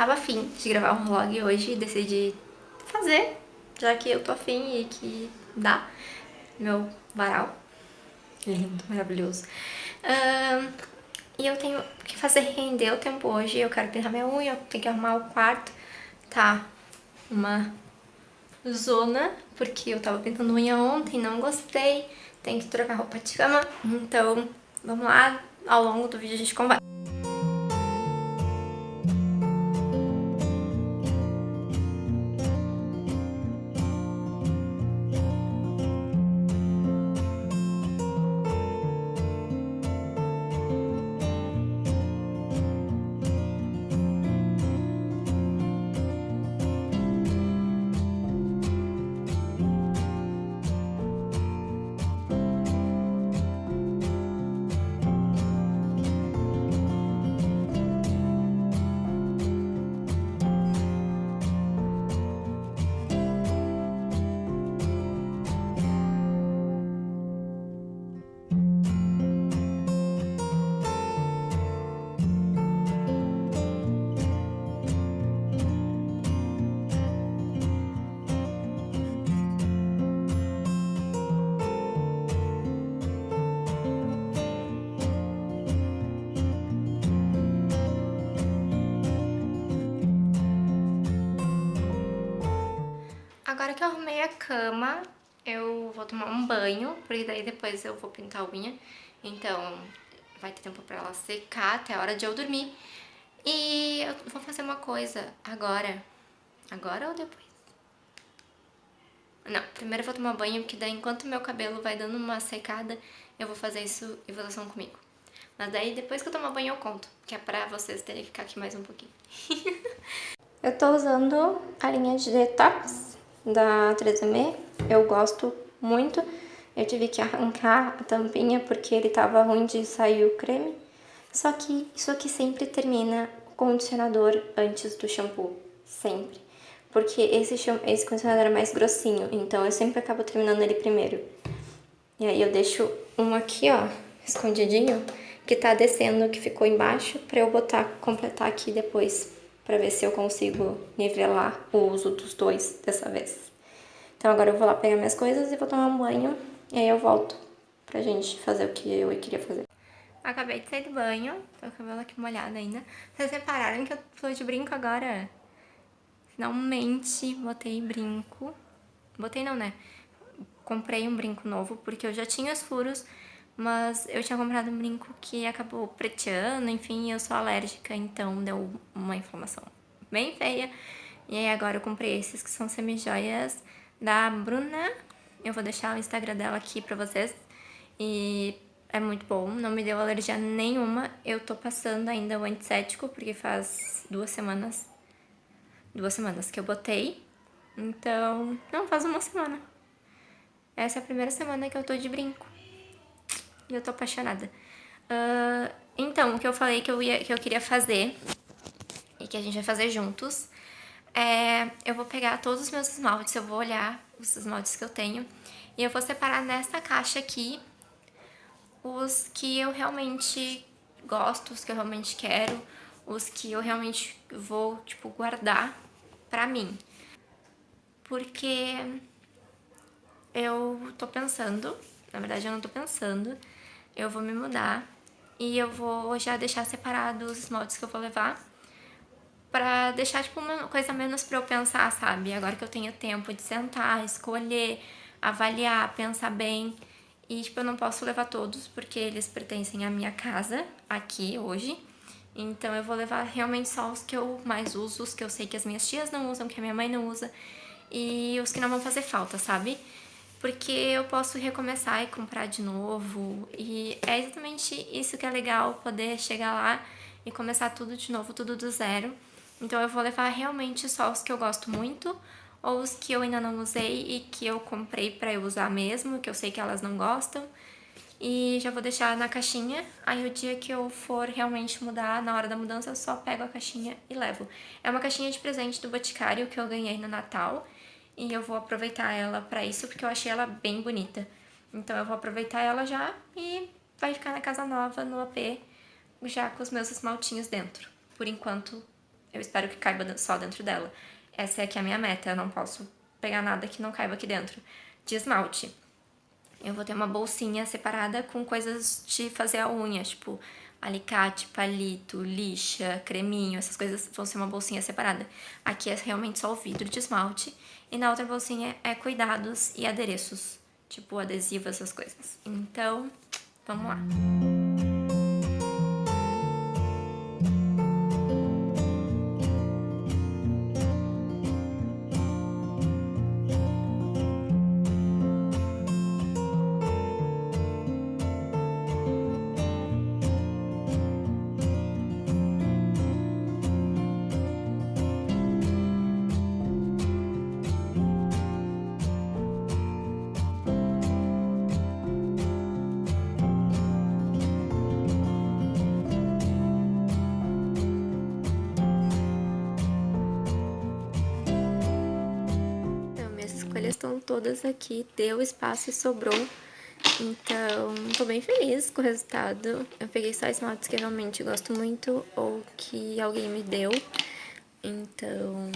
tava afim de gravar um vlog hoje e decidi fazer, já que eu tô afim e que dá. Meu varal. Lindo, maravilhoso. Uh, e eu tenho que fazer render o tempo hoje. Eu quero pintar minha unha, eu tenho que arrumar o quarto. Tá uma zona, porque eu tava pintando unha ontem, não gostei. Tem que trocar roupa de cama. Então, vamos lá. Ao longo do vídeo a gente conversa. Agora que eu arrumei a cama, eu vou tomar um banho, porque daí depois eu vou pintar a unha. Então vai ter tempo pra ela secar até a hora de eu dormir. E eu vou fazer uma coisa agora. Agora ou depois? Não, primeiro eu vou tomar banho, porque daí enquanto meu cabelo vai dando uma secada, eu vou fazer isso evolução comigo. Mas daí depois que eu tomar banho eu conto, que é pra vocês terem que ficar aqui mais um pouquinho. eu tô usando a linha de detox da 3M, eu gosto muito. Eu tive que arrancar a tampinha porque ele tava ruim de sair o creme. Só que isso aqui sempre termina o condicionador antes do shampoo, sempre. Porque esse, esse condicionador é mais grossinho, então eu sempre acabo terminando ele primeiro. E aí eu deixo um aqui, ó, escondidinho, que tá descendo, que ficou embaixo, pra eu botar, completar aqui depois para ver se eu consigo nivelar o uso dos dois dessa vez. Então agora eu vou lá pegar minhas coisas e vou tomar um banho e aí eu volto pra gente fazer o que eu queria fazer. Acabei de sair do banho, tô com o cabelo aqui molhado ainda. Vocês repararam que eu tô de brinco agora? Finalmente botei brinco. Botei não, né? Comprei um brinco novo, porque eu já tinha os furos, mas eu tinha comprado um brinco que acabou preteando, enfim, eu sou alérgica, então deu uma inflamação bem feia. E aí agora eu comprei esses que são semi-joias da Bruna. Eu vou deixar o Instagram dela aqui pra vocês. E é muito bom, não me deu alergia nenhuma. Eu tô passando ainda o antisséptico, porque faz duas semanas, duas semanas que eu botei. Então, não, faz uma semana. Essa é a primeira semana que eu tô de brinco e eu tô apaixonada. Uh, então, o que eu falei que eu, ia, que eu queria fazer e que a gente vai fazer juntos é... Eu vou pegar todos os meus esmaltes, eu vou olhar os esmaltes que eu tenho e eu vou separar nessa caixa aqui os que eu realmente gosto, os que eu realmente quero, os que eu realmente vou, tipo, guardar pra mim. Porque eu tô pensando, na verdade eu não tô pensando, eu vou me mudar e eu vou já deixar separado os esmaltes que eu vou levar pra deixar, tipo, uma coisa menos pra eu pensar, sabe? Agora que eu tenho tempo de sentar, escolher, avaliar, pensar bem. E, tipo, eu não posso levar todos porque eles pertencem à minha casa aqui hoje. Então eu vou levar realmente só os que eu mais uso, os que eu sei que as minhas tias não usam, que a minha mãe não usa. E os que não vão fazer falta, sabe? porque eu posso recomeçar e comprar de novo. E é exatamente isso que é legal, poder chegar lá e começar tudo de novo, tudo do zero. Então eu vou levar realmente só os que eu gosto muito, ou os que eu ainda não usei e que eu comprei pra eu usar mesmo, que eu sei que elas não gostam. E já vou deixar na caixinha, aí o dia que eu for realmente mudar, na hora da mudança, eu só pego a caixinha e levo. É uma caixinha de presente do Boticário que eu ganhei no Natal, e eu vou aproveitar ela pra isso, porque eu achei ela bem bonita. Então eu vou aproveitar ela já e vai ficar na casa nova, no AP, já com os meus esmaltinhos dentro. Por enquanto, eu espero que caiba só dentro dela. Essa é aqui a minha meta, eu não posso pegar nada que não caiba aqui dentro. De esmalte. Eu vou ter uma bolsinha separada com coisas de fazer a unha, tipo alicate, palito, lixa, creminho, essas coisas vão ser uma bolsinha separada. Aqui é realmente só o vidro de esmalte e na outra bolsinha é cuidados e adereços, tipo adesivo, essas coisas. Então, vamos lá. Todas aqui, deu espaço e sobrou. Então, tô bem feliz com o resultado. Eu peguei só esmaltes que realmente gosto muito ou que alguém me deu. Então,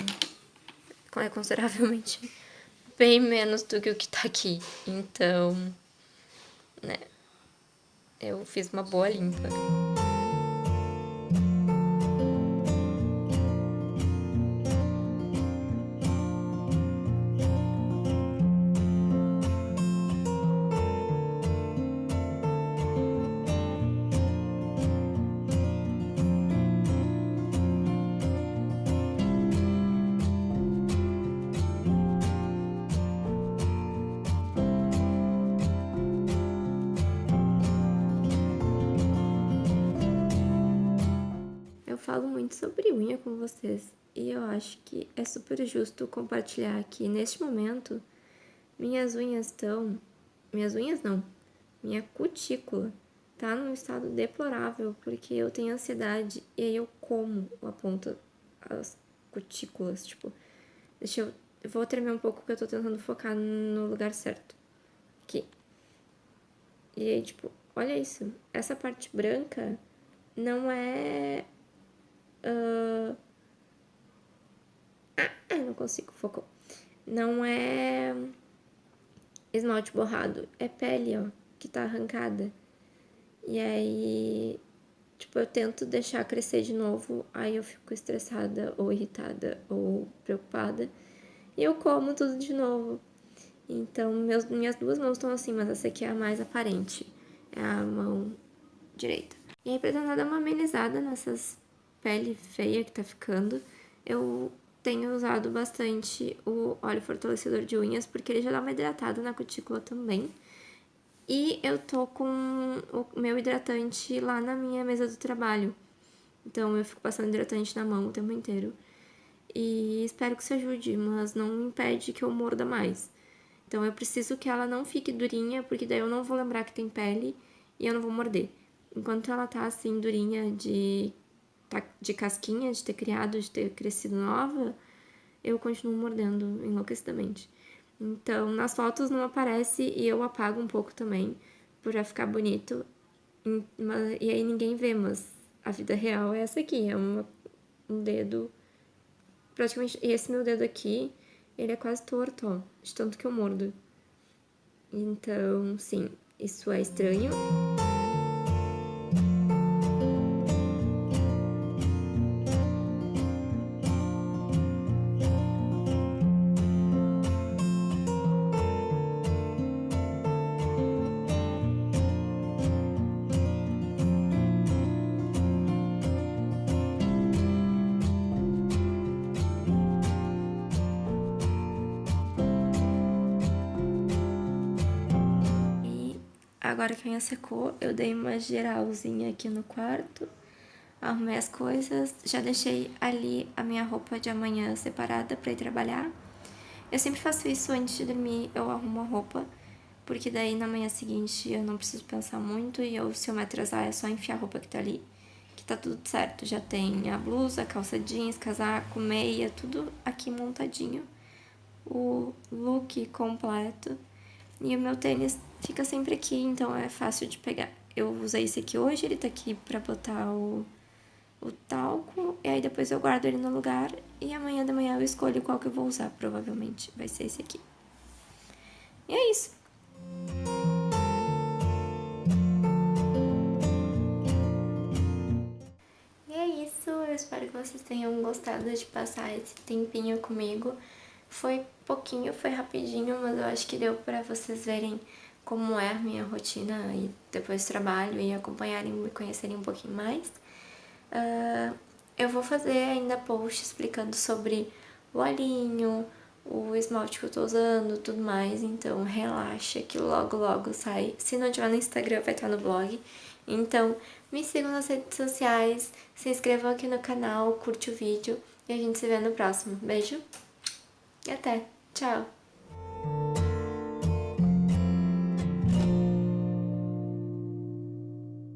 é consideravelmente bem menos do que o que tá aqui. Então, né, eu fiz uma boa limpa. Falo muito sobre unha com vocês e eu acho que é super justo compartilhar que neste momento minhas unhas estão. Minhas unhas não, minha cutícula tá num estado deplorável porque eu tenho ansiedade e aí eu como a ponta, as cutículas, tipo. Deixa eu. Vou tremer um pouco porque eu tô tentando focar no lugar certo. Aqui. E aí, tipo, olha isso. Essa parte branca não é Uh... Ah, não consigo, focou. Não é esmalte borrado, é pele, ó, que tá arrancada. E aí, tipo, eu tento deixar crescer de novo, aí eu fico estressada, ou irritada, ou preocupada. E eu como tudo de novo. Então, meus, minhas duas mãos estão assim, mas essa aqui é a mais aparente. É a mão direita. E aí, pra dar uma amenizada nessas pele feia que tá ficando, eu tenho usado bastante o óleo fortalecedor de unhas, porque ele já dá uma hidratada na cutícula também. E eu tô com o meu hidratante lá na minha mesa do trabalho. Então eu fico passando hidratante na mão o tempo inteiro. E espero que isso ajude, mas não impede que eu morda mais. Então eu preciso que ela não fique durinha, porque daí eu não vou lembrar que tem pele e eu não vou morder. Enquanto ela tá assim durinha de de casquinha, de ter criado, de ter crescido nova, eu continuo mordendo enlouquecidamente. Então, nas fotos não aparece e eu apago um pouco também, para ficar bonito. E aí ninguém vê, mas a vida real é essa aqui, é uma, um dedo praticamente... E esse meu dedo aqui, ele é quase torto, ó, de tanto que eu mordo. Então, sim, isso é estranho. Agora que a unha secou, eu dei uma geralzinha aqui no quarto, arrumei as coisas, já deixei ali a minha roupa de amanhã separada pra ir trabalhar. Eu sempre faço isso antes de dormir, eu arrumo a roupa, porque daí na manhã seguinte eu não preciso pensar muito e eu, se eu me atrasar é só enfiar a roupa que tá ali, que tá tudo certo. Já tem a blusa, calça jeans, casaco, meia, tudo aqui montadinho. O look completo. E o meu tênis fica sempre aqui, então é fácil de pegar. Eu usei esse aqui hoje, ele tá aqui pra botar o, o talco, e aí depois eu guardo ele no lugar, e amanhã de manhã eu escolho qual que eu vou usar, provavelmente vai ser esse aqui. E é isso. E é isso, eu espero que vocês tenham gostado de passar esse tempinho comigo. Foi pouquinho, foi rapidinho, mas eu acho que deu pra vocês verem como é a minha rotina e depois trabalho e acompanharem, me conhecerem um pouquinho mais. Uh, eu vou fazer ainda post explicando sobre o olhinho, o esmalte que eu tô usando, tudo mais, então relaxa que logo logo sai. Se não tiver no Instagram, vai estar no blog. Então, me sigam nas redes sociais, se inscrevam aqui no canal, curte o vídeo e a gente se vê no próximo. Beijo e até! Tchau!